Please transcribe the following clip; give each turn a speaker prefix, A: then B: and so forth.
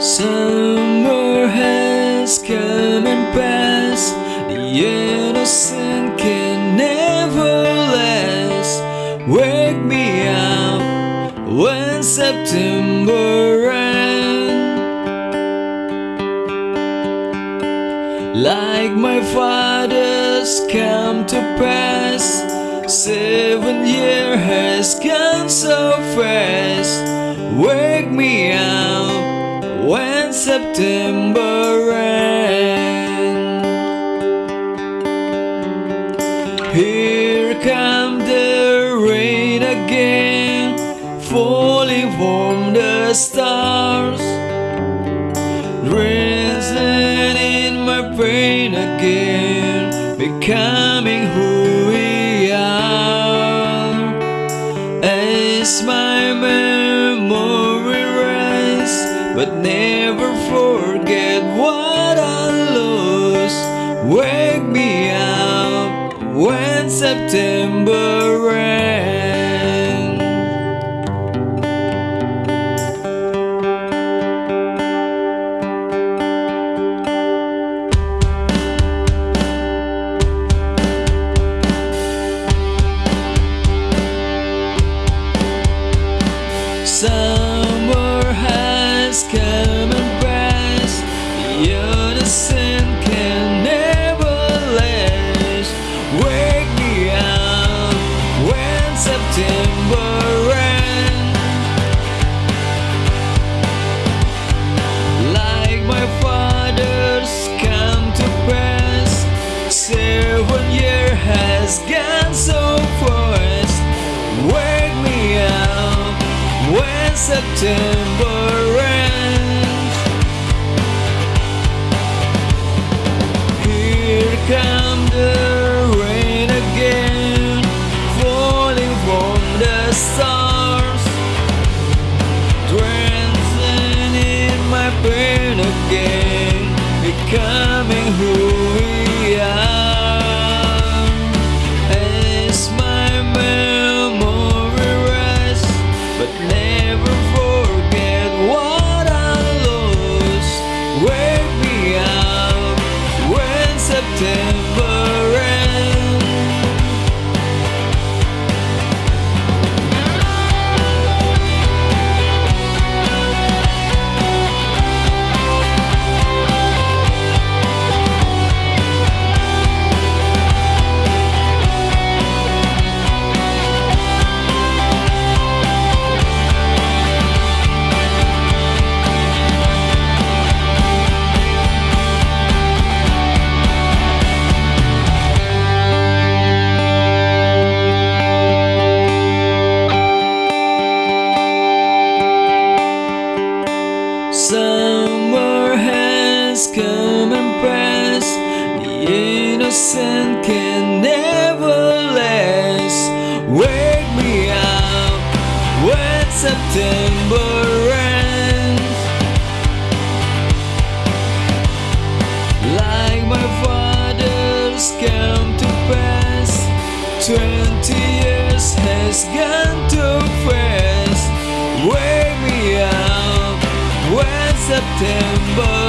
A: Summer has come and passed. The innocent can never last. Wake me up when September ends. Like my father's come to pass. Seven years has gone so fast. Wake me up when September ends. Here come the rain again, falling from the stars. Drizzling in my brain again, becoming who we are. As my rests, but never forget what I lost. Wake me up when September ends. Come and passed. The can never last. Wake me up when September ends. Like my father's come to pass. Seven has gone so fast. Wake me up when September becoming who we are. As my memory rests, but never forget what I lost. Wake me up when September innocent can never last. Wake me up when September ends. Like my father's come to pass. Twenty years has gone too fast. Wake me up when September